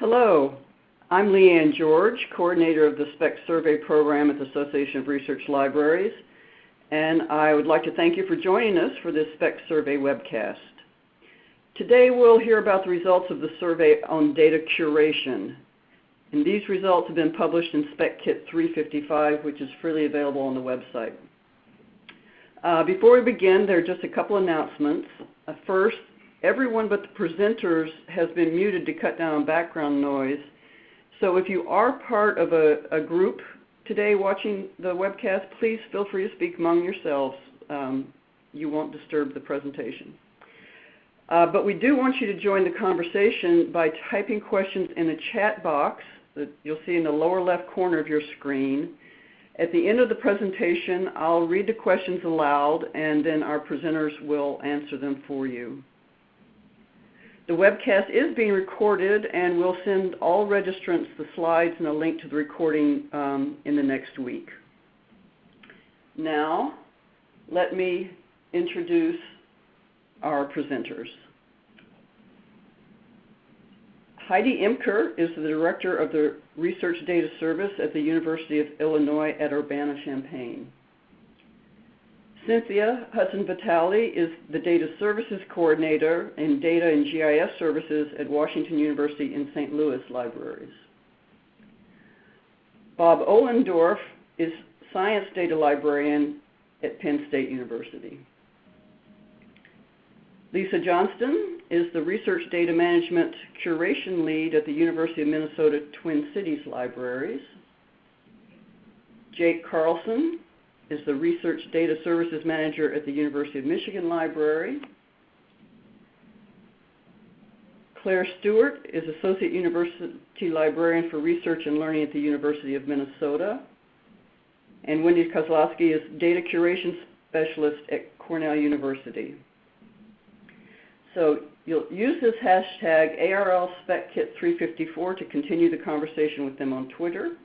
Hello, I'm Lee Anne George, coordinator of the SPEC Survey Program at the Association of Research Libraries, and I would like to thank you for joining us for this SPEC Survey webcast. Today we'll hear about the results of the survey on data curation. And these results have been published in SPEC Kit 355, which is freely available on the website. Uh, before we begin, there are just a couple announcements. Uh, first, everyone but the presenters has been muted to cut down background noise. So if you are part of a, a group today watching the webcast, please feel free to speak among yourselves. Um, you won't disturb the presentation. Uh, but we do want you to join the conversation by typing questions in the chat box that you'll see in the lower left corner of your screen. At the end of the presentation, I'll read the questions aloud, and then our presenters will answer them for you. The webcast is being recorded, and we'll send all registrants the slides and a link to the recording um, in the next week. Now, let me introduce our presenters. Heidi Imker is the director of the Research Data Service at the University of Illinois at Urbana-Champaign. Cynthia Hudson-Vitale is the Data Services Coordinator in Data and GIS Services at Washington University in St. Louis Libraries. Bob Olendorf is Science Data Librarian at Penn State University. Lisa Johnston is the Research Data Management Curation Lead at the University of Minnesota Twin Cities Libraries. Jake Carlson is the Research Data Services Manager at the University of Michigan Library. Claire Stewart is Associate University Librarian for Research and Learning at the University of Minnesota. And Wendy Kozlowski is Data Curation Specialist at Cornell University. So you'll use this hashtag ARLSpecKit354 to continue the conversation with them on Twitter.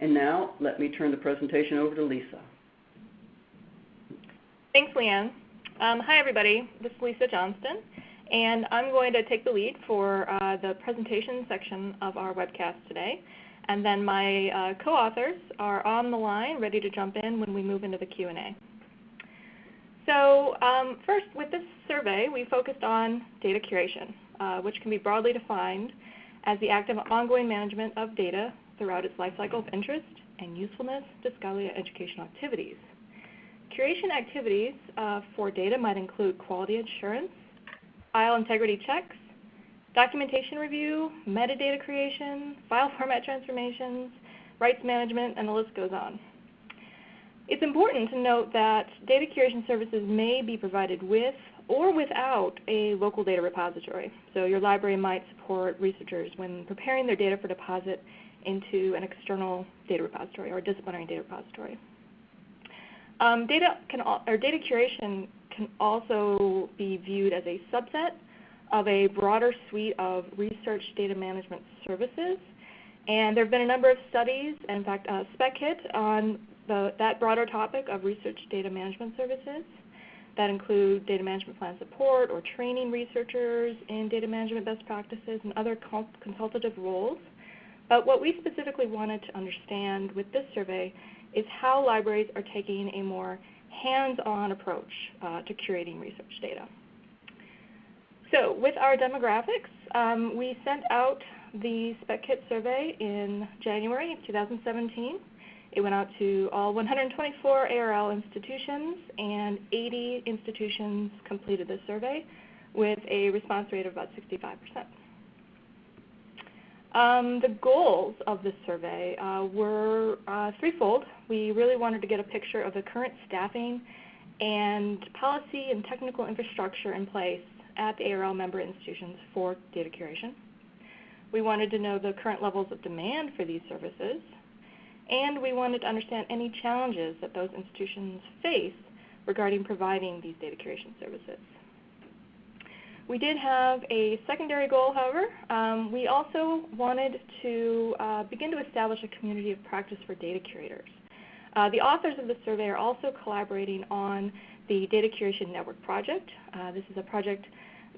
And now let me turn the presentation over to Lisa. Thanks, Lee Anne. Um, hi, everybody. This is Lisa Johnston, and I'm going to take the lead for uh, the presentation section of our webcast today. And then my uh, co-authors are on the line, ready to jump in when we move into the Q&A. So um, first, with this survey, we focused on data curation, uh, which can be broadly defined as the active ongoing management of data throughout its life cycle of interest and usefulness to scholarly educational activities. Curation activities uh, for data might include quality assurance, file integrity checks, documentation review, metadata creation, file format transformations, rights management, and the list goes on. It's important to note that data curation services may be provided with or without a local data repository. So your library might support researchers when preparing their data for deposit into an external data repository or a disciplinary data repository. Um, data, can, or data curation can also be viewed as a subset of a broader suite of research data management services. And there have been a number of studies, in fact, uh, SPECKIT on the, that broader topic of research data management services that include data management plan support or training researchers in data management best practices and other consultative roles. But what we specifically wanted to understand with this survey is how libraries are taking a more hands-on approach uh, to curating research data. So with our demographics, um, we sent out the SPECKIT survey in January of 2017. It went out to all 124 ARL institutions, and 80 institutions completed the survey with a response rate of about 65%. Um, the goals of this survey uh, were uh, threefold. We really wanted to get a picture of the current staffing and policy and technical infrastructure in place at the ARL member institutions for data curation. We wanted to know the current levels of demand for these services, and we wanted to understand any challenges that those institutions face regarding providing these data curation services. We did have a secondary goal, however. Um, we also wanted to uh, begin to establish a community of practice for data curators. Uh, the authors of the survey are also collaborating on the Data Curation Network project. Uh, this is a project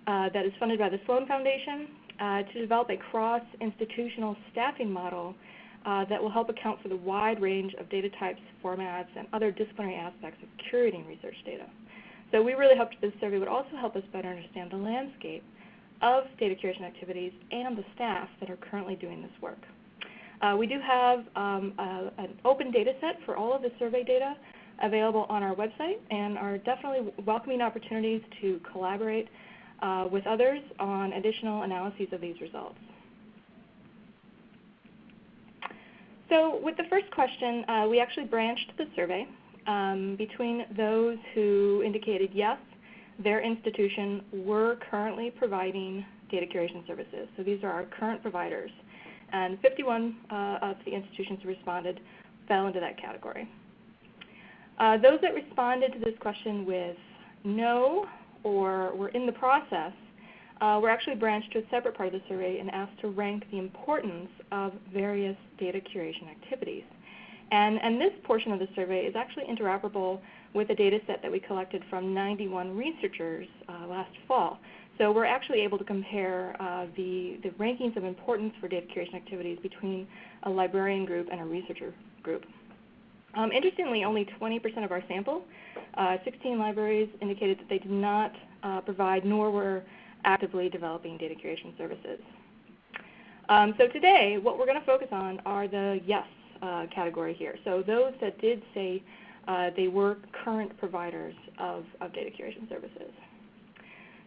uh, that is funded by the Sloan Foundation uh, to develop a cross-institutional staffing model uh, that will help account for the wide range of data types, formats, and other disciplinary aspects of curating research data. So we really hoped this survey would also help us better understand the landscape of data curation activities and the staff that are currently doing this work. Uh, we do have um, a, an open data set for all of the survey data available on our website and are definitely welcoming opportunities to collaborate uh, with others on additional analyses of these results. So with the first question, uh, we actually branched the survey um, between those who indicated yes, their institution were currently providing data curation services. So these are our current providers. And 51 uh, of the institutions who responded fell into that category. Uh, those that responded to this question with no or were in the process uh, were actually branched to a separate part of the survey and asked to rank the importance of various data curation activities. And, and this portion of the survey is actually interoperable with a data set that we collected from 91 researchers uh, last fall. So we're actually able to compare uh, the, the rankings of importance for data curation activities between a librarian group and a researcher group. Um, interestingly, only 20% of our sample, uh, 16 libraries, indicated that they did not uh, provide nor were actively developing data curation services. Um, so today, what we're going to focus on are the yes uh, category here. So those that did say uh, they were current providers of, of data curation services.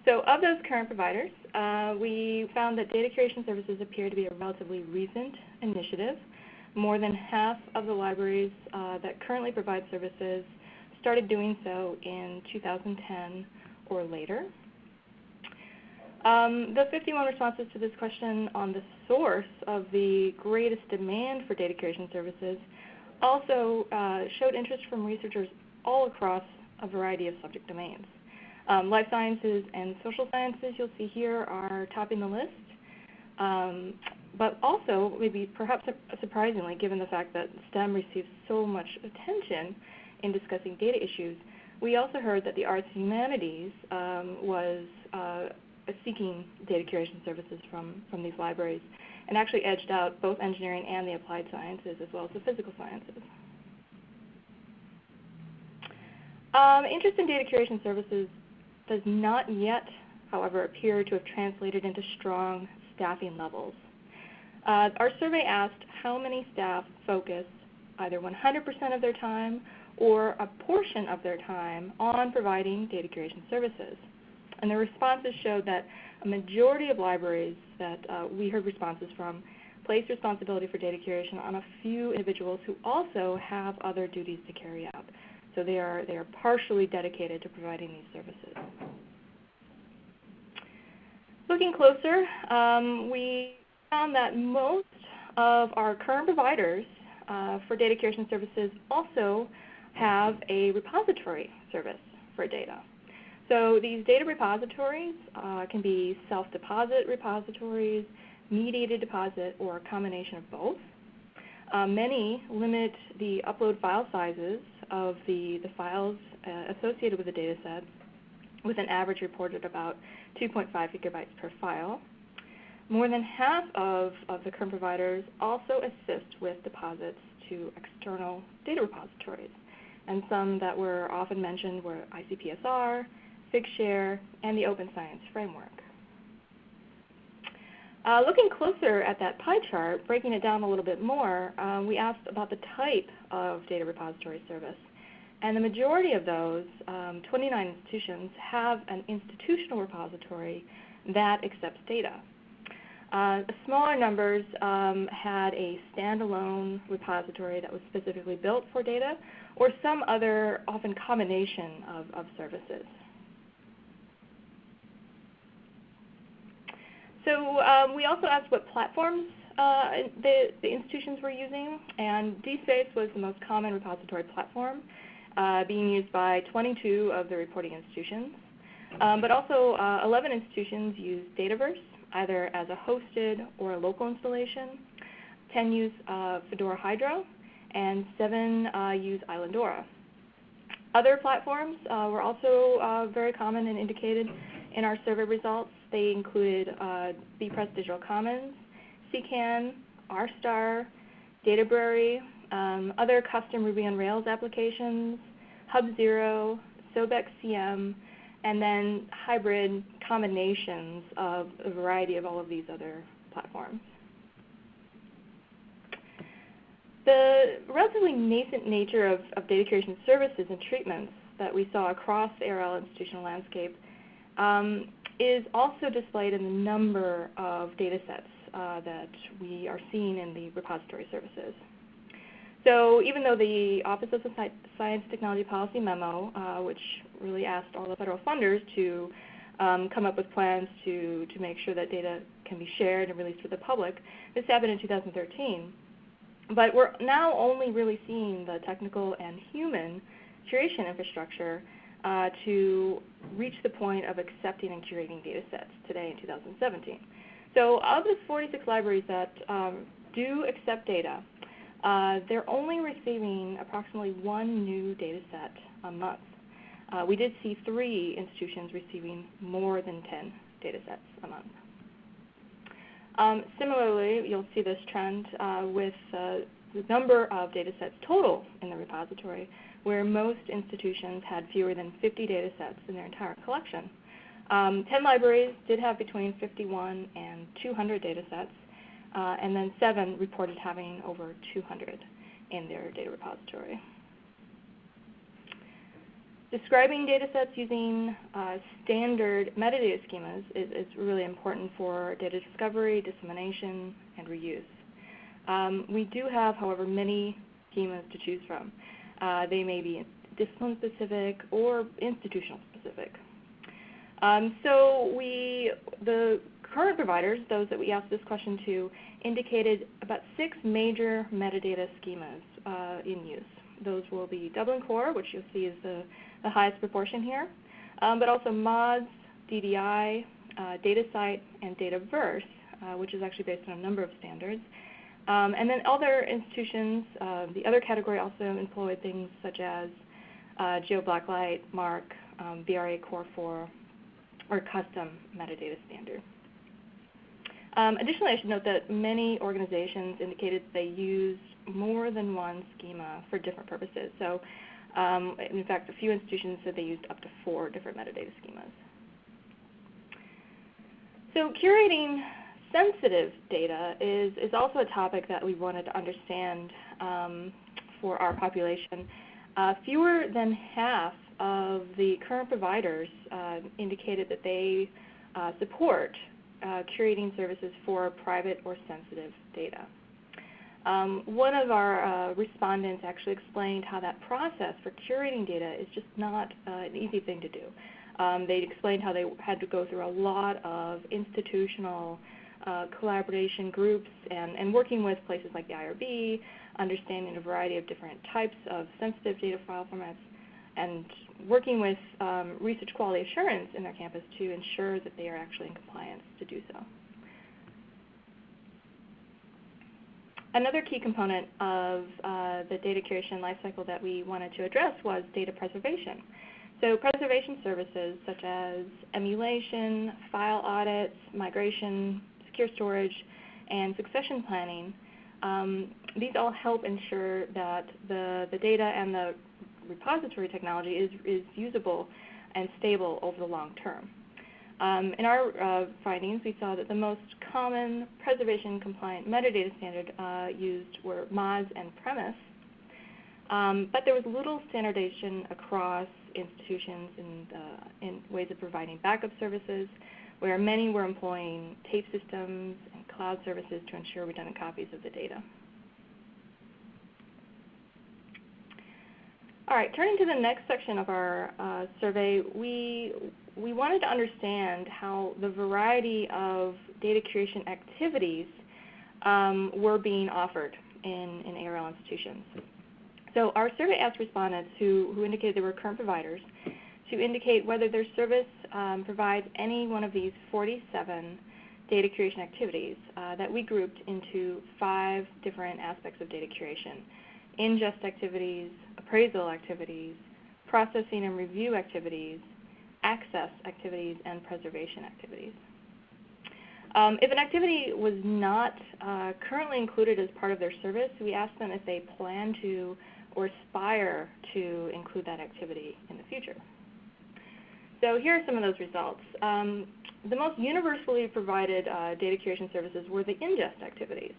So of those current providers, uh, we found that data curation services appear to be a relatively recent initiative. More than half of the libraries uh, that currently provide services started doing so in 2010 or later. Um, the 51 responses to this question on the source of the greatest demand for data curation services also uh, showed interest from researchers all across a variety of subject domains. Um, life sciences and social sciences, you'll see here, are topping the list. Um, but also, maybe perhaps surprisingly, given the fact that STEM receives so much attention in discussing data issues, we also heard that the arts and humanities um, was uh, seeking data curation services from, from these libraries and actually edged out both engineering and the applied sciences as well as the physical sciences. Um, interest in data curation services does not yet, however, appear to have translated into strong staffing levels. Uh, our survey asked how many staff focus either 100% of their time or a portion of their time on providing data curation services. And the responses showed that a majority of libraries that uh, we heard responses from place responsibility for data curation on a few individuals who also have other duties to carry out. So they are, they are partially dedicated to providing these services. Looking closer, um, we found that most of our current providers uh, for data curation services also have a repository service for data. So these data repositories uh, can be self-deposit repositories, mediated deposit, or a combination of both. Uh, many limit the upload file sizes of the, the files uh, associated with the data set with an average reported about 2.5 gigabytes per file. More than half of, of the current providers also assist with deposits to external data repositories. And some that were often mentioned were ICPSR, Figshare, and the Open Science Framework. Uh, looking closer at that pie chart, breaking it down a little bit more, um, we asked about the type of data repository service. And the majority of those, um, 29 institutions, have an institutional repository that accepts data. Uh, smaller numbers um, had a standalone repository that was specifically built for data, or some other, often combination of, of services. So um, we also asked what platforms uh, the, the, institutions were using, and DSpace was the most common repository platform, uh, being used by 22 of the reporting institutions. Um, but also uh, 11 institutions use Dataverse, either as a hosted or a local installation. 10 use uh, Fedora Hydra, and 7 uh, use Islandora. Other platforms uh, were also very common and indicated in our survey results. They included uh, bepress Digital Commons, CKAN, RStar, Databrary, um, other custom Ruby on Rails applications, HubZero, SOBEX CM, and then hybrid combinations of a variety of all of these other platforms. The relatively nascent nature of, of data curation services and treatments that we saw across the ARL institutional landscape um, is also displayed in the number of data sets uh, that we are seeing in the repository services. So even though the Office of Science Technology Policy memo, uh, which really asked all the federal funders to um, come up with plans to, to make sure that data can be shared and released to the public, this happened in 2013. But we're now only really seeing the technical and human curation infrastructure uh, to reach the point of accepting and curating data sets today in 2017. So of the 46 libraries that um, do accept data, uh, they're only receiving approximately one new data set a month. Uh, we did see three institutions receiving more than 10 data sets a month. Um, similarly, you'll see this trend uh, with uh, the number of data sets total in the repository, where most institutions had fewer than 50 data sets in their entire collection. Um, 10 libraries did have between 51 and 200 data sets, uh, and then seven reported having over 200 in their data repository. Describing data sets using uh, standard metadata schemas is, is, really important for data discovery, dissemination, and reuse. Um, we do have, however, many schemas to choose from. Uh, they may be discipline specific or institutional specific. Um, so we, the current providers, those that we asked this question to, indicated about six major metadata schemas uh, in use. Those will be Dublin Core, which you'll see is the, the highest proportion here, um, but also MODS, DDI, uh, DataCite, and Dataverse, uh, which is actually based on a number of standards. Um, and then other institutions, uh, the other category also employed things such as uh, GeoBlacklight, MARC, um, VRA Core 4, or custom metadata standard. Um, additionally, I should note that many organizations indicated they use more than one schema for different purposes. So, um, in fact, a few institutions said they used up to four different metadata schemas. So, curating sensitive data is, is also a topic that we wanted to understand um, for our population. Uh, fewer than half of the current providers uh, indicated that they uh, support uh, curating services for private or sensitive data. Um, one of our uh, respondents actually explained how that process for curating data is just not uh, an easy thing to do. Um, they explained how they had to go through a lot of institutional uh, collaboration groups and, and working with places like the IRB, understanding a variety of different types of sensitive data file formats, and working with um, research quality assurance in their campus to ensure that they are actually in compliance to do so. Another key component of uh, the data curation lifecycle that we wanted to address was data preservation. So preservation services such as emulation, file audits, migration, secure storage, and succession planning, um, these all help ensure that the, the data and the repository technology is, is usable and stable over the long term. Um, in our uh, findings, we saw that the most common preservation compliant metadata standard uh, used were MODS and PREMIS, um, but there was little standardization across institutions in, in ways of providing backup services, where many were employing tape systems and cloud services to ensure redundant copies of the data. All right, turning to the next section of our uh, survey, we, we wanted to understand how the variety of data curation activities um, were being offered in, in ARL institutions. So our survey asked respondents who, who indicated they were current providers to indicate whether their service um, provides any one of these 47 data curation activities uh, that we grouped into five different aspects of data curation ingest activities, appraisal activities, processing and review activities, access activities, and preservation activities. Um, if an activity was not uh, currently included as part of their service, we ask them if they plan to or aspire to include that activity in the future. So here are some of those results. Um, the most universally provided uh, data curation services were the ingest activities.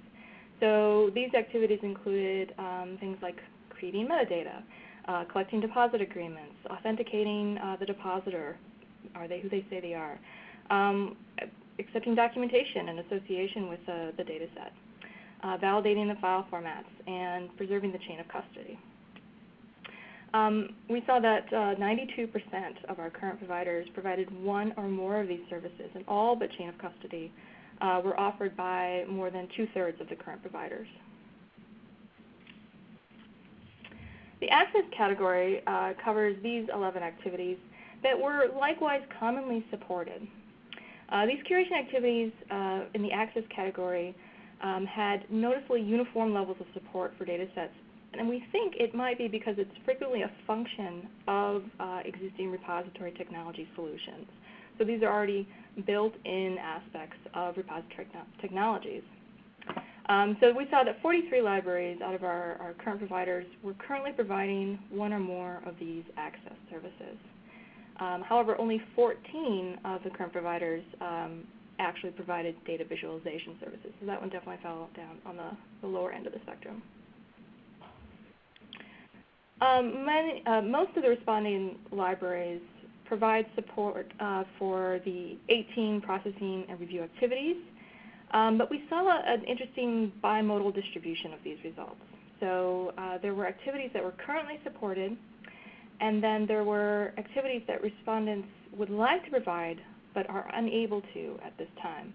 So these activities included um, things like creating metadata, uh, collecting deposit agreements, authenticating uh, the depositor, are they who they say they are, um, accepting documentation in association with uh, the data set, uh, validating the file formats, and preserving the chain of custody. Um, we saw that 92% uh, of our current providers provided one or more of these services, and all but chain of custody uh, were offered by more than two-thirds of the current providers. The access category uh, covers these 11 activities that were likewise commonly supported. Uh, these curation activities uh, in the access category um, had noticeably uniform levels of support for data sets, and we think it might be because it's frequently a function of uh, existing repository technology solutions. So these are already built-in aspects of repository technologies. Um, so we saw that 43 libraries out of our, our, current providers were currently providing one or more of these access services. Um, however, only 14 of the current providers um, actually provided data visualization services. So that one definitely fell down on the, the lower end of the spectrum. Um, many, uh, most of the responding libraries provide support uh, for the 18 processing and review activities, um, but we saw an interesting bimodal distribution of these results. So uh, there were activities that were currently supported and then there were activities that respondents would like to provide but are unable to at this time.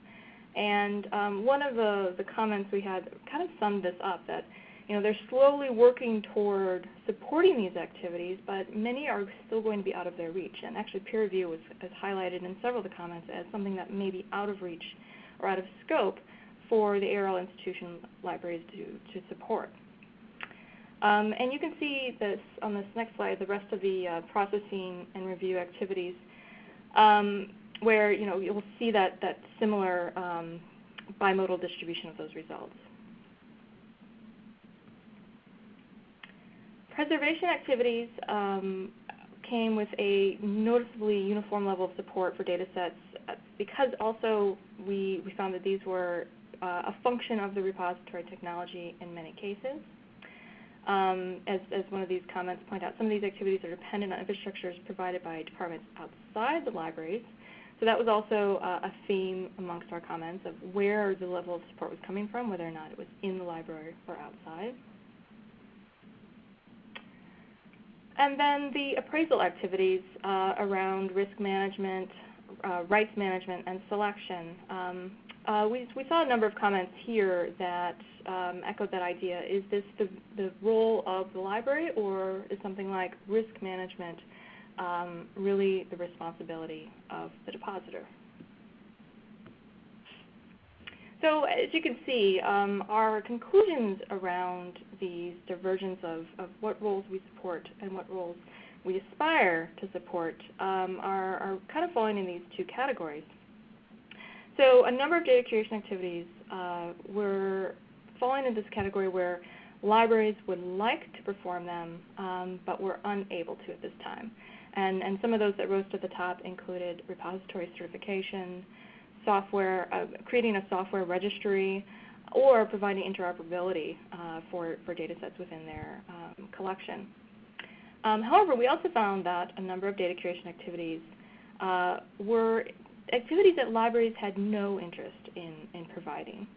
And um, one of the, the comments we had kind of summed this up that you know, they're slowly working toward supporting these activities, but many are still going to be out of their reach. And actually peer review was, was highlighted in several of the comments as something that may be out of reach or out of scope for the ARL institution libraries to, to support. Um, and you can see this on this next slide, the rest of the uh, processing and review activities, um, where you know you'll see that that similar um, bimodal distribution of those results. Preservation activities um, came with a noticeably uniform level of support for data sets uh, because also we, we found that these were uh, a function of the repository technology in many cases. Um, as, as, one of these comments point out, some of these activities are dependent on infrastructures provided by departments outside the libraries. So that was also uh, a theme amongst our comments of where the level of support was coming from, whether or not it was in the library or outside. And then the appraisal activities uh, around risk management, uh, rights management, and selection. Um, uh, we, we, saw a number of comments here that um, echoed that idea. Is this the, the, role of the library, or is something like risk management um, really the responsibility of the depositor? So as you can see, um, our conclusions around these divergence of, of, what roles we support and what roles we aspire to support um, are, are, kind of falling in these two categories. So a number of data curation activities uh, were falling in this category where libraries would like to perform them, um, but were unable to at this time. And, and some of those that rose to the top included repository certification, software, uh, creating a software registry, or providing interoperability uh, for, for data sets within their um, collection. Um, however, we also found that a number of data curation activities uh, were activities that libraries had no interest in, in providing.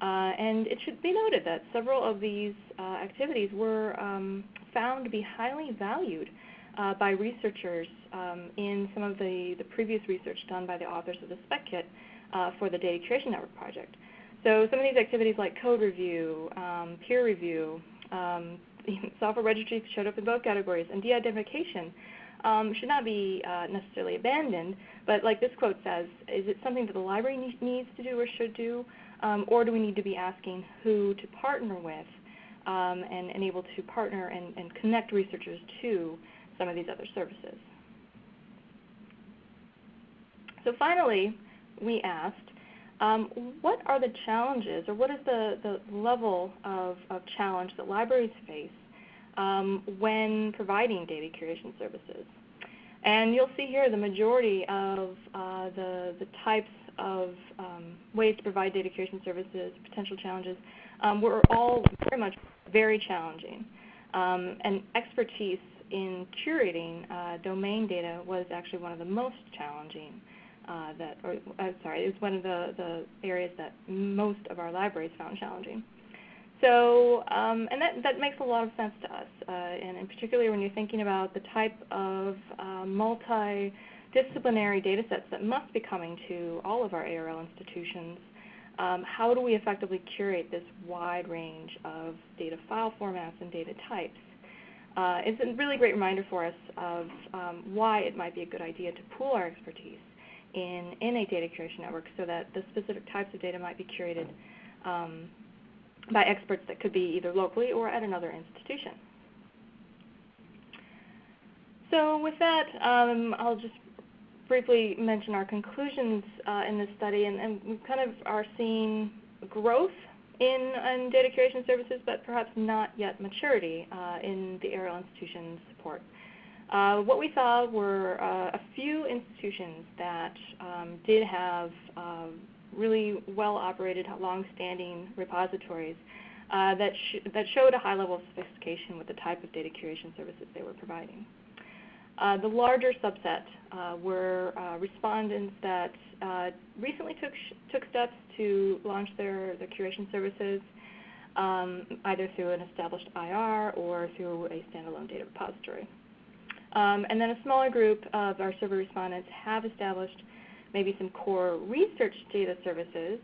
Uh, and it should be noted that several of these uh, activities were um, found to be highly valued uh, by researchers um, in some of the, the previous research done by the authors of the spec kit uh, for the Data Curation Network project. So some of these activities like code review, um, peer review, um, software registries showed up in both categories, and de-identification um, should not be uh, necessarily abandoned, but like this quote says, is it something that the library ne needs to do or should do, um, or do we need to be asking who to partner with um, and, and, able to partner and, and connect researchers to some of these other services? So finally, we asked, um, what are the challenges or what is the, the level of, of challenge that libraries face um, when providing data curation services? And you'll see here the majority of uh, the, the types of um, ways to provide data curation services, potential challenges, um, were all very much very challenging. Um, and expertise in curating uh, domain data was actually one of the most challenging uh, that, or uh, sorry, it was one of the, the areas that most of our libraries found challenging. So, um, and that, that makes a lot of sense to us, uh, and, and particularly when you're thinking about the type of uh, multidisciplinary data sets that must be coming to all of our ARL institutions. Um, how do we effectively curate this wide range of data file formats and data types? Uh, it's a really great reminder for us of um, why it might be a good idea to pool our expertise in, in a data curation network so that the specific types of data might be curated um, by experts that could be either locally or at another institution. So with that, um, I'll just briefly mention our conclusions uh, in this study, and, and, we kind of are seeing growth in, in, data curation services, but perhaps not yet maturity uh, in the ARL institution support. Uh, what we saw were uh, a few institutions that um, did have um, really well-operated, long-standing repositories uh, that, sh that showed a high level of sophistication with the type of data curation services they were providing. Uh, the larger subset uh, were uh, respondents that recently took, took steps to launch their, curation services, um, either through an established IR or through a standalone data repository. Um, and then a smaller group of our survey respondents have established maybe some core research data services,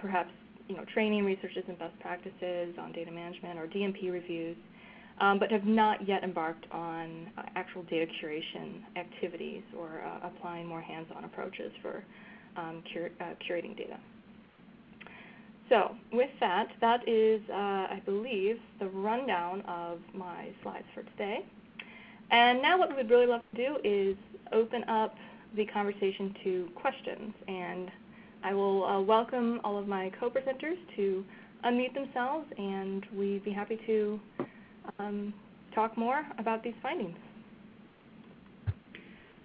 perhaps you know, training researchers in best practices on data management or DMP reviews, um, but have not yet embarked on uh, actual data curation activities or uh, applying more hands-on approaches for um, cur uh, curating data. So with that, that is, uh, I believe, the rundown of my slides for today. And now what we would really love to do is open up the conversation to questions. And I will uh, welcome all of my co-presenters to unmute themselves, and we'd be happy to um, talk more about these findings.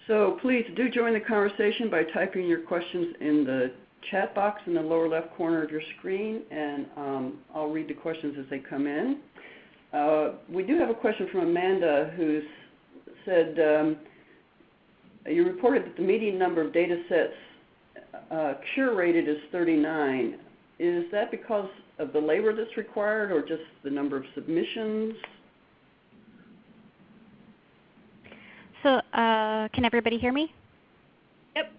So please do join the conversation by typing your questions in the chat box in the lower left corner of your screen, and um, I'll read the questions as they come in. Uh, we do have a question from Amanda who said, um, you reported that the median number of data sets uh, curated is 39. Is that because of the labor that's required or just the number of submissions? So uh, can everybody hear me? Yep.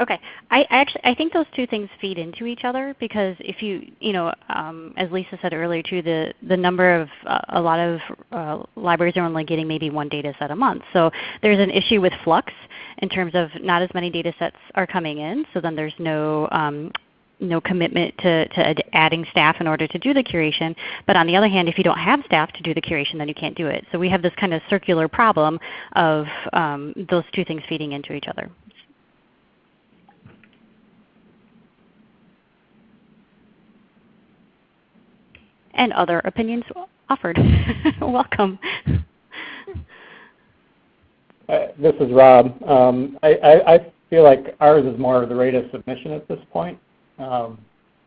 Okay. I actually I think those two things feed into each other because if you you know um, as Lisa said earlier too the the number of uh, a lot of uh, libraries are only getting maybe one data set a month. So there's an issue with flux in terms of not as many data sets are coming in. So then there's no um, no commitment to, to adding staff in order to do the curation. But on the other hand, if you don't have staff to do the curation, then you can't do it. So we have this kind of circular problem of um, those two things feeding into each other. and other opinions offered. Welcome. Uh, this is Rob. Um, I, I, I, feel like ours is more the rate of submission at this point,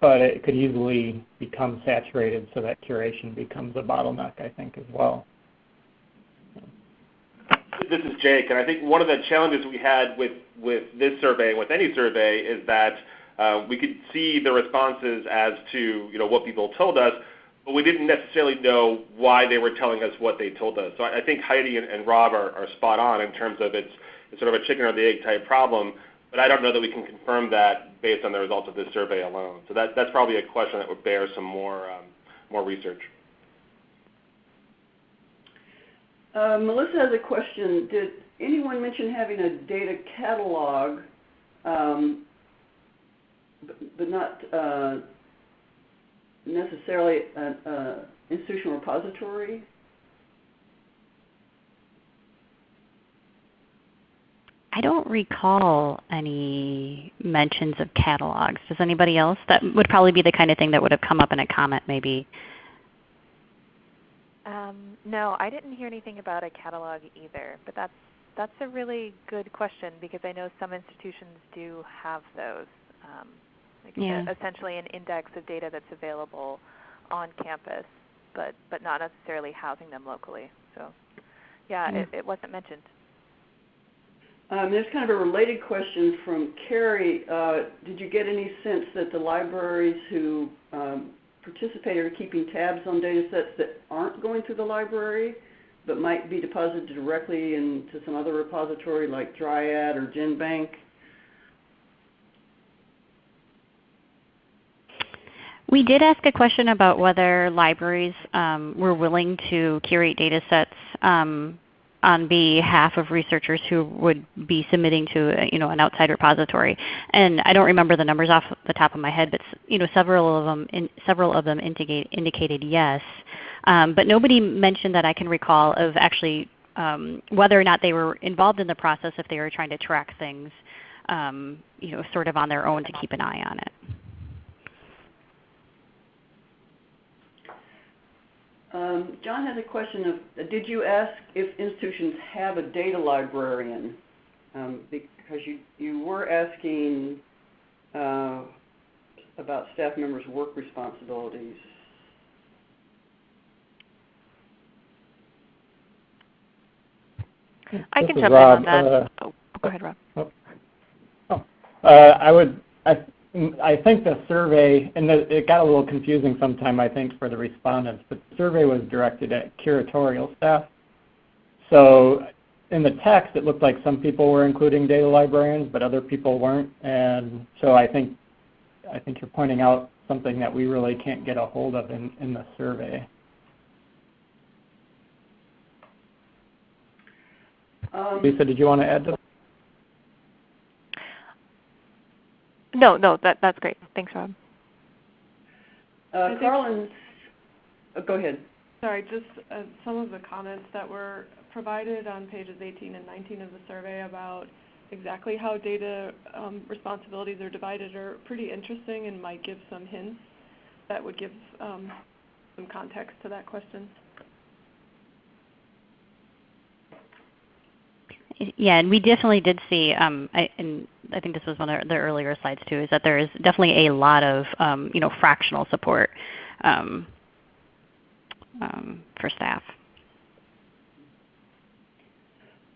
but it could easily become saturated so that curation becomes a bottleneck, I think, as well. This is Jake, and I think one of the challenges we had with, with this survey and with any survey is that uh, we could see the responses as to you know, what people told us, but we didn't necessarily know why they were telling us what they told us. So I, I think Heidi and, and Rob are, are, spot on in terms of it's, it's, sort of a chicken or the egg type problem, but I don't know that we can confirm that based on the results of this survey alone. So that, that's probably a question that would bear some more, um, more research. Uh, Melissa has a question. Did anyone mention having a data catalog, um, but, not uh, necessarily an uh, institutional repository? I don't recall any mentions of catalogs. Does anybody else? That would probably be the kind of thing that would have come up in a comment maybe. Um, no, I didn't hear anything about a catalog either, but that's that's a really good question because I know some institutions do have those. Um, like Yeah. essentially an index of data that's available on campus, but but not necessarily housing them locally. So, yeah, Yeah. It, it wasn't mentioned. Um, there's kind of a related question from Carrie. Uh, did you get any sense that the libraries who um, participate are keeping tabs on data sets that aren't going through the library, but might be deposited directly into some other repository like Dryad or GenBank? We did ask a question about whether libraries um, were willing to curate data sets um, on behalf of researchers who would be submitting to uh, you know, an outside repository. And I don't remember the numbers off the top of my head, but you know, several of them, in, several of them indicate, indicated yes. Um, but nobody mentioned that I can recall of actually um, whether or not they were involved in the process if they were trying to track things um, you know, sort of on their own to keep an eye on it. Um, John has a question of, did you ask if institutions have a data librarian? Um, because you, you were asking uh, about staff members' work responsibilities. I This can jump Rob. in on that. Uh, oh, go ahead, Rob. Uh, I would, I, I think the survey, and the, it got a little confusing sometime, I think, for the respondents, but the survey was directed at curatorial staff. So in the text, it looked like some people were including data librarians, but other people weren't. And so I think, I think you're pointing out something that we really can't get a hold of in, in the survey. Um, Lisa, did you want to add to that? No, no, that that's great. Thanks, Rob. uh, think- Carlin, uh, go ahead. Sorry, just uh, some of the comments that were provided on pages 18 and 19 of the survey about exactly how data um, responsibilities are divided are pretty interesting and might give some hints that would give um, some context to that question. Yeah, and we definitely did see, um, I, and I think this was one of the earlier slides too, is that there is definitely a lot of um, you know fractional support um, um, for staff.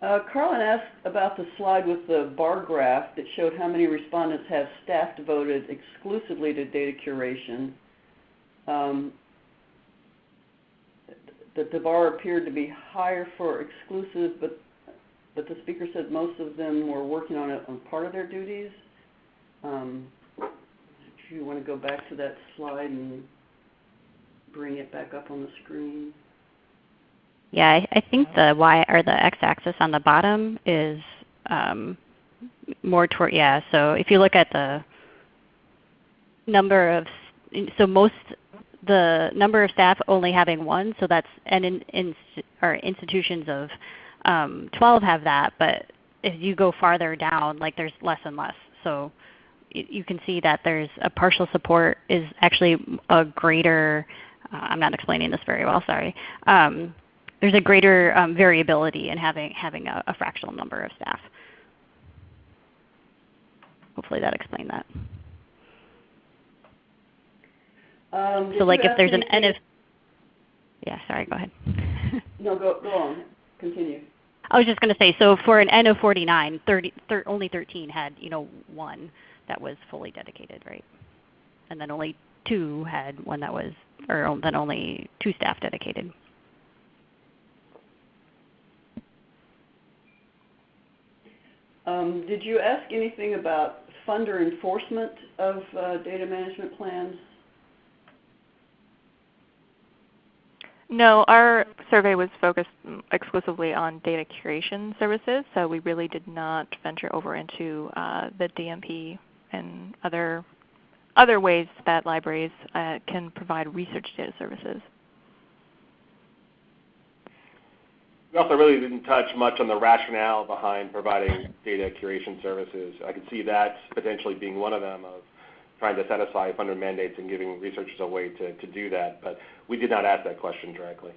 Uh, Carlin asked about the slide with the bar graph that showed how many respondents have staff devoted exclusively to data curation. Um, that the bar appeared to be higher for exclusive, but but the speaker said most of them were working on it on part of their duties. Um, if you want to go back to that slide and bring it back up on the screen. Yeah, I, I think the y or the x-axis on the bottom is um, more toward yeah. So if you look at the number of so most the number of staff only having one, so that's and in, in or institutions of um, 12 have that, but if you go farther down, like there's less and less. So you can see that there's a partial support is actually a greater. Uh, I'm not explaining this very well. Sorry. Um, there's a greater um, variability in having having a, a fractional number of staff. Hopefully that explained that. Um, So like if there's an N of yeah, sorry, go ahead. No, go, go on. Continue. I was just going to say, so for an N of 49, 30, thir- only 13 had, you know, one that was fully dedicated, right? And then only two had one that was, or then only two staff dedicated. Um, did you ask anything about funder enforcement of uh, data management plans? No, our survey was focused exclusively on data curation services, so we really did not venture over into uh, the DMP and other other ways that libraries uh, can provide research data services. We also really didn't touch much on the rationale behind providing data curation services. I could see that potentially being one of them of trying to satisfy funder mandates and giving researchers a way to, to do that, but we did not ask that question directly.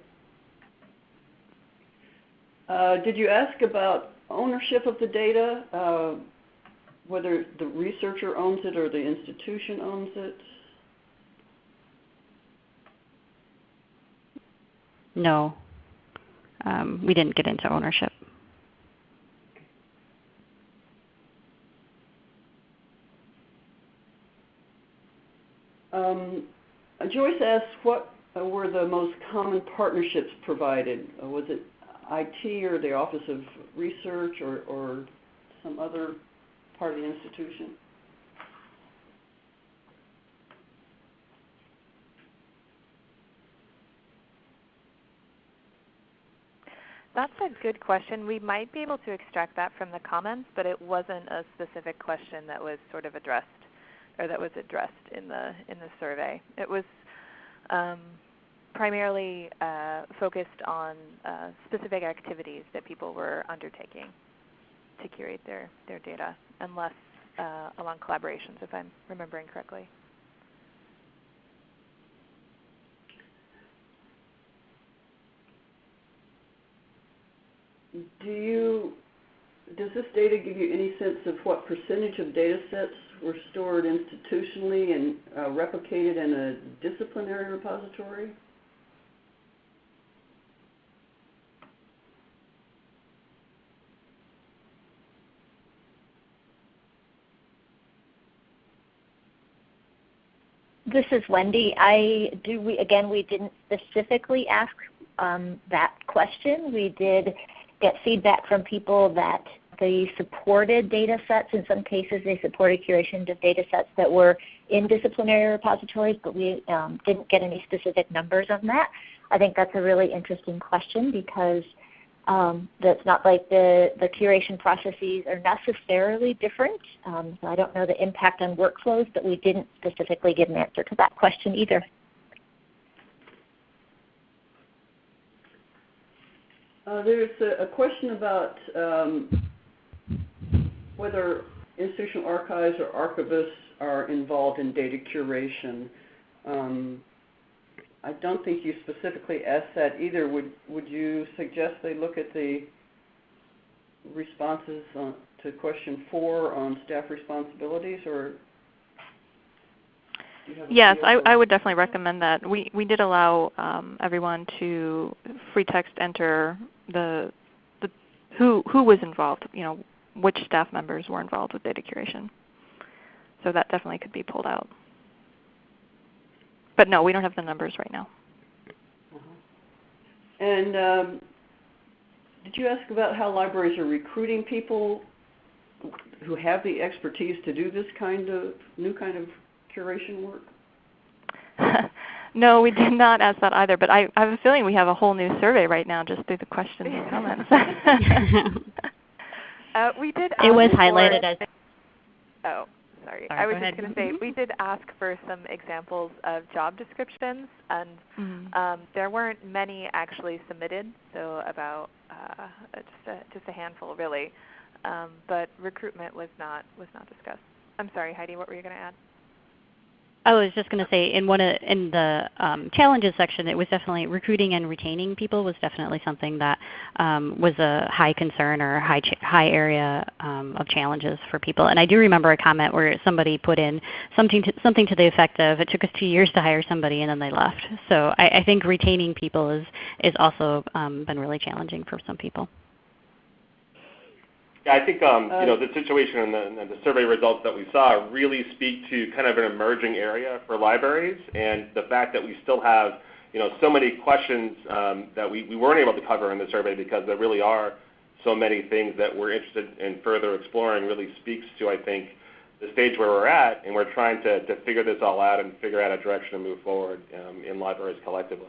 Uh, did you ask about ownership of the data, uh, whether the researcher owns it or the institution owns it? No. Um, we didn't get into ownership. Um, Joyce asked what were the most common partnerships provided? Uh, was it IT or the Office of Research or, or some other part of the institution? That's a good question. We might be able to extract that from the comments, but it wasn't a specific question that was sort of addressed or that was addressed in the in the survey. It was um, primarily uh, focused on uh, specific activities that people were undertaking to curate their, their data, and less uh, along collaborations, if I'm remembering correctly. Do you, does this data give you any sense of what percentage of data sets were stored institutionally and uh, replicated in a disciplinary repository? This is Wendy. I do. We again, we didn't specifically ask um, that question. We did get feedback from people that they supported data sets. In some cases, they supported curation of data sets that were in disciplinary repositories, but we um, didn't get any specific numbers on that. I think that's a really interesting question because um, that's not like the, the curation processes are necessarily different. Um, so I don't know the impact on workflows, but we didn't specifically give an answer to that question either. Uh, there's a, a, question about um, whether institutional archives or archivists are involved in data curation. Um, I don't think you specifically asked that either. Would would you suggest they look at the responses on, to question four on staff responsibilities, or Yes, I, I, would definitely recommend that. We we did allow um, everyone to free text enter the the who who was involved. You know, which staff members were involved with data curation. So that definitely could be pulled out. But no, we don't have the numbers right now. Uh-huh. And um, did you ask about how libraries are recruiting people who have the expertise to do this kind of new kind of curation work? no, we did not ask that either. But I, I have a feeling we have a whole new survey right now just through the questions and comments. uh, we did. It was highlighted as. Oh, sorry. sorry I was just going to say we did ask for some examples of job descriptions, and mm-hmm. um, there weren't many actually submitted, so about uh, just a, just a handful really. Um, but recruitment was not was not discussed. I'm sorry, Heidi. What were you going to add? I was just going to say in one of, in the um, challenges section, it was definitely recruiting and retaining people was definitely something that um, was a high concern or high high area um, of challenges for people. And I do remember a comment where somebody put in something to, something to the effect of, "It took us two years to hire somebody and then they left." So I, I think retaining people is is also um, been really challenging for some people. Yeah, I think um, you know the situation and the, and the, survey results that we saw really speak to kind of an emerging area for libraries, and the fact that we still have you know so many questions um, that we, we weren't able to cover in the survey because there really are so many things that we're interested in further exploring really speaks to I think the stage where we're at, and we're trying to, to figure this all out and figure out a direction to move forward um, in libraries collectively.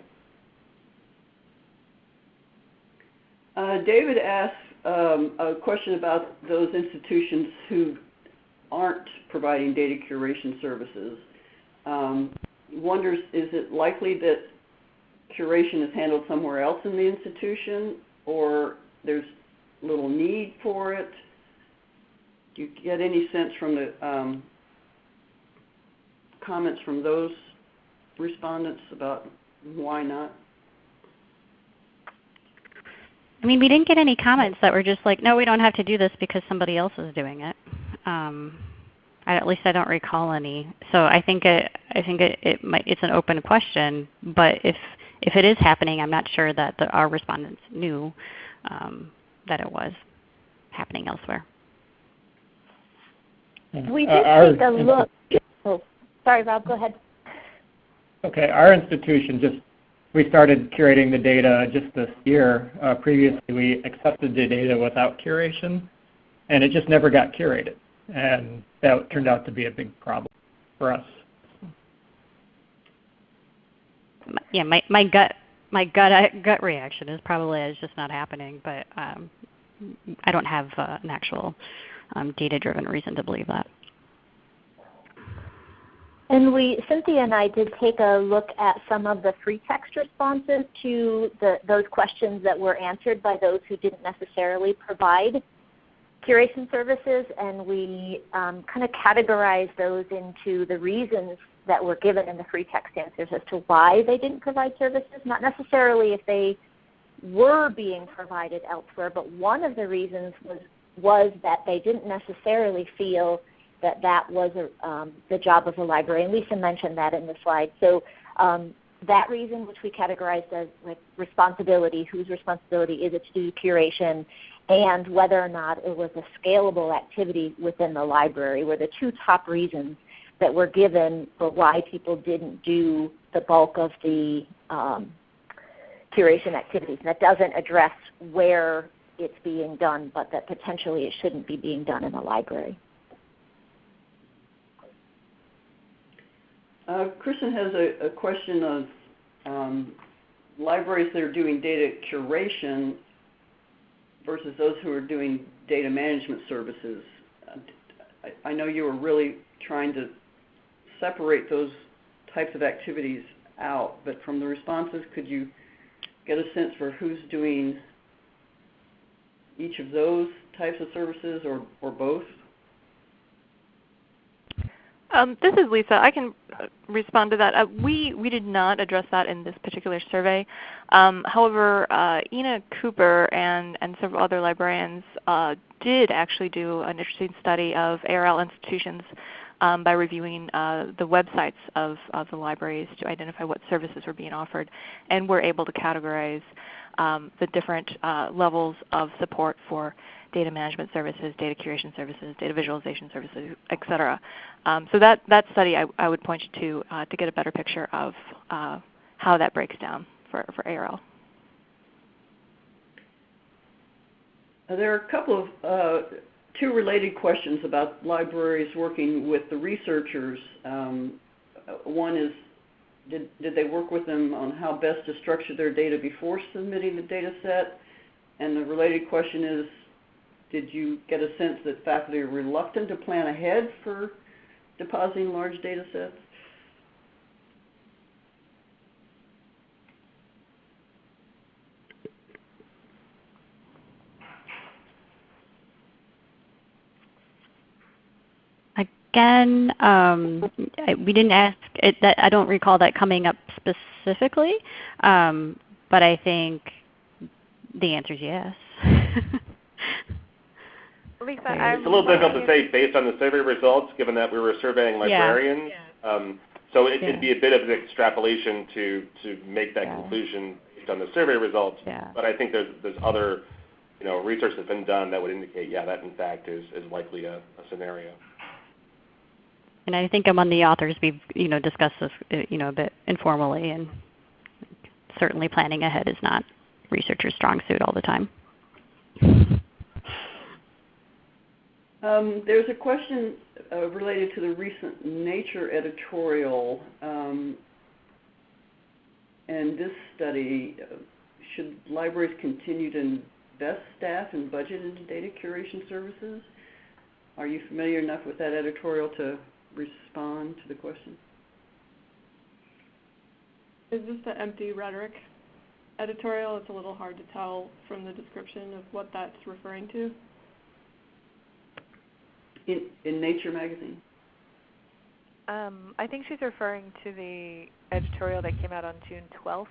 Uh, David asked um, a question about those institutions who aren't providing data curation services. Um, wonders, is it likely that curation is handled somewhere else in the institution, or there's little need for it? Do you get any sense from the um, comments from those respondents about why not? I mean, we didn't get any comments that were just like, no, we don't have to do this because somebody else is doing it. Um, I, at least I don't recall any. So I think it, I think it, it might, it's an open question. But if if it is happening, I'm not sure that the, our respondents knew um, that it was happening elsewhere. We Uh, did take a look. Oh, sorry, Rob. Go ahead. Okay, our institution just we started curating the data just this year. Uh, previously, we accepted the data without curation, and it just never got curated, and that turned out to be a big problem for us. Yeah, my, my gut my gut uh, gut reaction is probably it's just not happening. But um, I don't have uh, an actual um, data-driven reason to believe that. And we, Cynthia and I did take a look at some of the free text responses to the, those questions that were answered by those who didn't necessarily provide curation services, and we um, kind of categorized those into the reasons that were given in the free text answers as to why they didn't provide services, not necessarily if they were being provided elsewhere, but one of the reasons was, was that they didn't necessarily feel that that was a, um, the job of the library, and Lisa mentioned that in the slide. So um, that reason, which we categorized as like responsibility, whose responsibility is it to do curation, and whether or not it was a scalable activity within the library, were the two top reasons that were given for why people didn't do the bulk of the um, curation activities. And that doesn't address where it's being done, but that potentially it shouldn't be being done in the library. Uh, Kristen has a, a question of um, libraries that are doing data curation versus those who are doing data management services. I, I know you were really trying to separate those types of activities out, but from the responses, could you get a sense for who's doing each of those types of services or, or both? Um, this is Lisa. I can uh, respond to that. Uh, we, we did not address that in this particular survey. Um, however, uh, Inna Kouper and, and several other librarians uh, did actually do an interesting study of ARL institutions um, by reviewing uh, the websites of, of the libraries to identify what services were being offered, and we were able to categorize um, the different uh, levels of support for data management services, data curation services, data visualization services, etc. Um, so that, that study I, I, would point you to uh, to get a better picture of uh, how that breaks down for, for ARL. There are a couple of uh, two related questions about libraries working with the researchers. Um, one is, did, did they work with them on how best to structure their data before submitting the data set? And the related question is, did you get a sense that faculty are reluctant to plan ahead for depositing large data sets? Again, um, we didn't ask. It, that, I don't recall that coming up specifically, um, but I think the answer is yes. Lisa, it's a little difficult to say based on the survey results, given that we were surveying librarians. Yeah. Um, so it, Yeah. be a bit of an extrapolation to, to make that Yeah. conclusion based on the survey results. Yeah. But I think there's, there's other you know, research that's been done that would indicate, yeah, that in fact is, is likely a, a scenario. And I think among the authors, we've you know discussed this uh, you know a bit informally, and certainly planning ahead is not researchers' strong suit all the time. Um, there's a question uh, related to the recent Nature editorial. Um, and this study, uh, should libraries continue to invest staff and budget into data curation services? Are you familiar enough with that editorial to respond to the question? Is this the empty rhetoric editorial. It's a little hard to tell from the description of what that's referring to. In, in Nature magazine? Um, I think she's referring to the editorial that came out on June 12th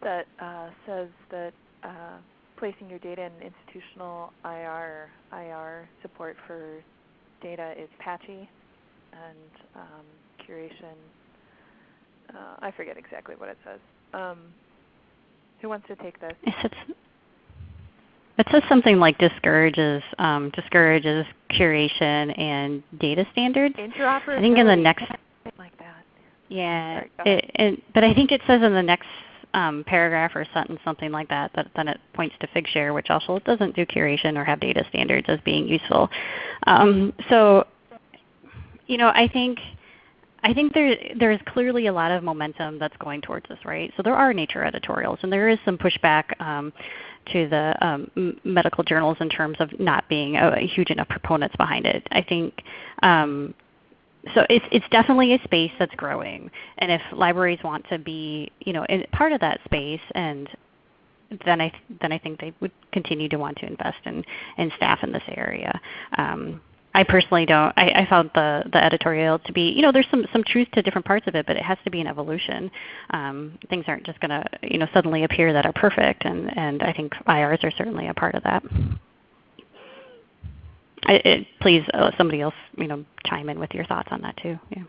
that uh, says that uh, placing your data in institutional IR IR support for data is patchy, and um, curation. Uh, I forget exactly what it says. Um, who wants to take this? It says, it says something like discourages um, discourages curation and data standards. Interoperability. I think in the next like that. yeah, Sorry, it, it, but I think it says in the next um, paragraph or sentence something like that that then it points to Figshare, which also doesn't do curation or have data standards as being useful. Um, so, you know, I think I think there there is clearly a lot of momentum that's going towards this, right? So there are nature editorials, and there is some pushback um, to the um, medical journals in terms of not being a, a, huge enough proponents behind it. I think um, so. It's it's definitely a space that's growing, and if libraries want to be, you know, part of that space, and then I then I think they would continue to want to invest in in staff in this area. Um, I personally don't. I, I found the, the editorial to be, you know, there's some, some truth to different parts of it, but it has to be an evolution. Um, things aren't just going to, you know, suddenly appear that are perfect, and, and I think IRs are certainly a part of that. I, it, please, uh, somebody else, you know, chime in with your thoughts on that too. Yeah.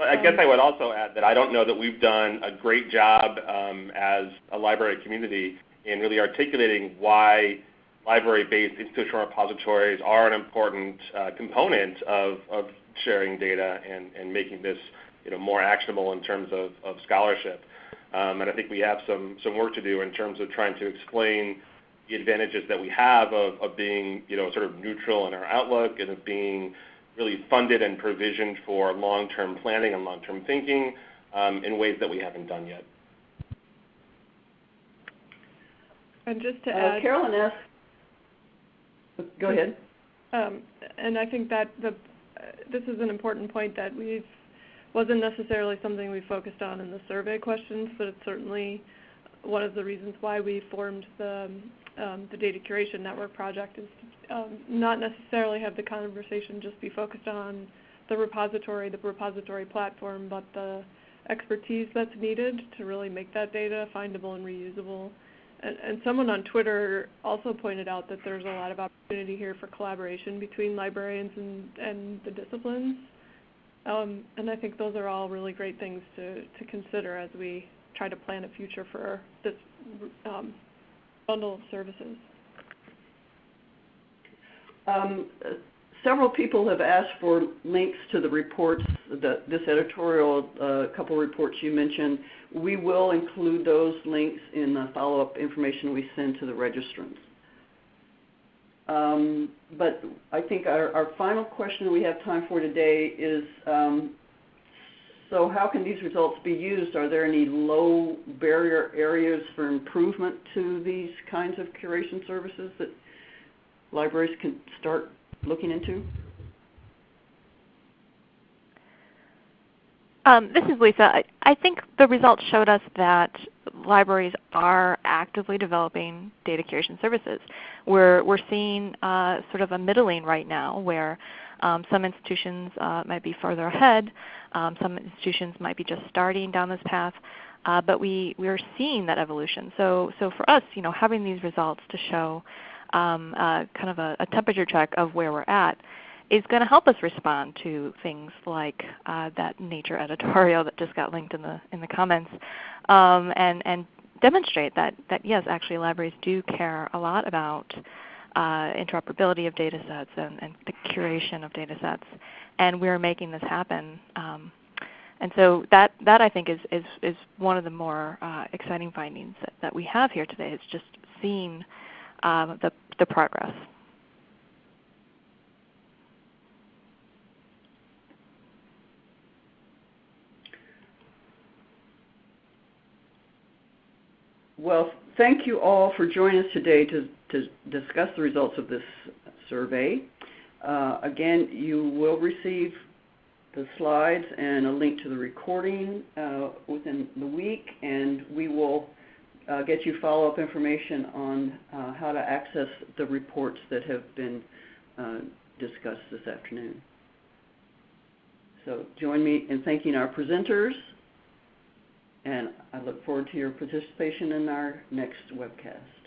I guess I would also add that I don't know that we've done a great job um, as a library community in really articulating why library-based institutional repositories are an important uh, component of, of sharing data and, and making this you know, more actionable in terms of, of scholarship. Um, and I think we have some, some work to do in terms of trying to explain the advantages that we have of, of being you know, sort of neutral in our outlook and of being really funded and provisioned for long-term planning and long-term thinking um, in ways that we haven't done yet. And just to uh, add, Carolyn asked Go ahead. Um, and I think that this is an important point that wasn't necessarily something we focused on in the survey questions, but it's certainly one of the reasons why we formed the, um, the Data Curation Network project is um, not necessarily have the conversation just be focused on the repository, the repository platform, but the expertise that's needed to really make that data findable and reusable and, and someone on Twitter also pointed out that there's a lot of opportunity here for collaboration between librarians and, and the disciplines. Um, and I think those are all really great things to, to consider as we try to plan a future for this um, bundle of services. Um, several people have asked for links to the reports, the, this editorial, a uh, couple reports you mentioned. We will include those links in the follow-up information we send to the registrants. Um, but I think our, our, final question we have time for today is, um, so how can these results be used? Are there any low barrier areas for improvement to these kinds of curation services that libraries can start looking into? Um, this is Lisa. I, I, think the results showed us that libraries are actively developing data curation services. We're, we're seeing uh, sort of a middling right now where um, some institutions uh, might be further ahead. Um, some institutions might be just starting down this path. Uh, but we, we are seeing that evolution. So, so for us, you know, having these results to show um, uh, kind of a, a, temperature check of where we're at is going to help us respond to things like uh, that Nature editorial that just got linked in the in the comments, um, and and demonstrate that that yes, actually libraries do care a lot about uh, interoperability of data sets and, and, the curation of data sets, and we're making this happen. Um, and so that, that I think is, is, is one of the more uh, exciting findings that, that we have here today is just seeing um, the, the progress. Well, thank you all for joining us today to, to discuss the results of this survey. Uh, again, you will receive the slides and a link to the recording uh, within the week, and we will uh, get you follow-up information on uh, how to access the reports that have been uh, discussed this afternoon. So join me in thanking our presenters and I look forward to your participation in our next webcast.